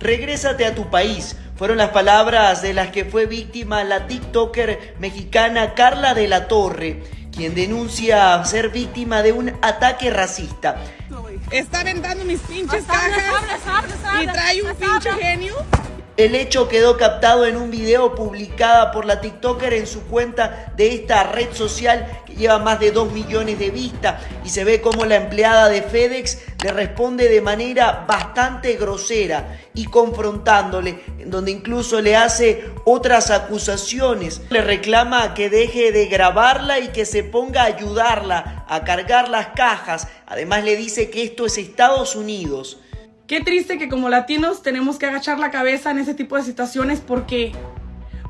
Regrésate a tu país. Fueron las palabras de las que fue víctima la TikToker mexicana Carla de la Torre, quien denuncia ser víctima de un ataque racista. Está aventando mis pinches cajas y trae un pinche genio. El hecho quedó captado en un video publicada por la TikToker en su cuenta de esta red social que lleva más de 2 millones de vistas y se ve como la empleada de FedEx le responde de manera bastante grosera y confrontándole, en donde incluso le hace otras acusaciones. Le reclama que deje de grabarla y que se ponga a ayudarla a cargar las cajas. Además le dice que esto es Estados Unidos. Qué triste que como latinos tenemos que agachar la cabeza en ese tipo de situaciones porque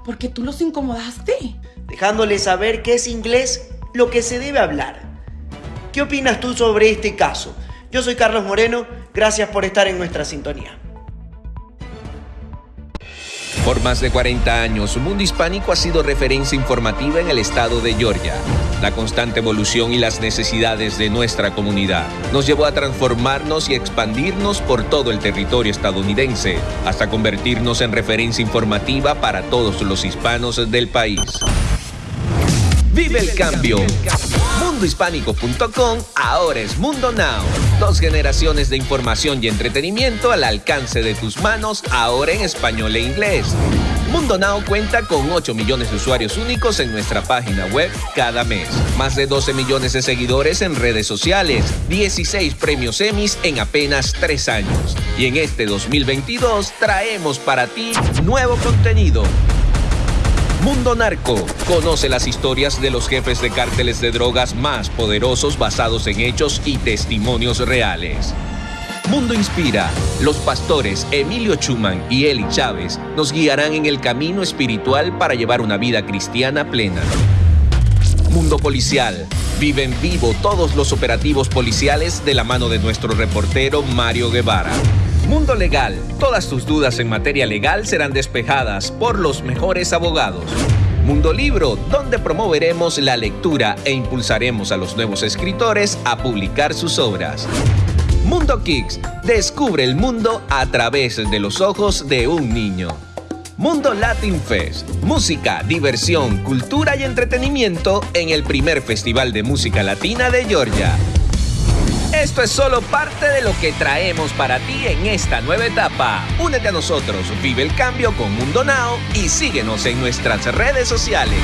porque tú los incomodaste. dejándole saber que es inglés lo que se debe hablar. ¿Qué opinas tú sobre este caso? Yo soy Carlos Moreno, gracias por estar en nuestra sintonía. Por más de 40 años, Mundo Hispánico ha sido referencia informativa en el estado de Georgia. La constante evolución y las necesidades de nuestra comunidad nos llevó a transformarnos y expandirnos por todo el territorio estadounidense, hasta convertirnos en referencia informativa para todos los hispanos del país. Vive el cambio. Mundohispánico.com ahora es Mundo Now. Dos generaciones de información y entretenimiento al alcance de tus manos, ahora en español e inglés. Mundo Now cuenta con 8 millones de usuarios únicos en nuestra página web cada mes. Más de 12 millones de seguidores en redes sociales. 16 premios Emmys en apenas 3 años. Y en este 2022 traemos para ti nuevo contenido. Mundo Narco. Conoce las historias de los jefes de cárteles de drogas más poderosos basados en hechos y testimonios reales. Mundo Inspira. Los pastores Emilio Chuman y Eli Chávez nos guiarán en el camino espiritual para llevar una vida cristiana plena. Mundo Policial. Vive en vivo todos los operativos policiales de la mano de nuestro reportero Mario Guevara. Mundo Legal. Todas tus dudas en materia legal serán despejadas por los mejores abogados. Mundo Libro, donde promoveremos la lectura e impulsaremos a los nuevos escritores a publicar sus obras. Mundo Kicks. Descubre el mundo a través de los ojos de un niño. Mundo Latin Fest. Música, diversión, cultura y entretenimiento en el primer Festival de Música Latina de Georgia. Esto es solo parte de lo que traemos para ti en esta nueva etapa. Únete a nosotros, vive el cambio con Mundo Now y síguenos en nuestras redes sociales.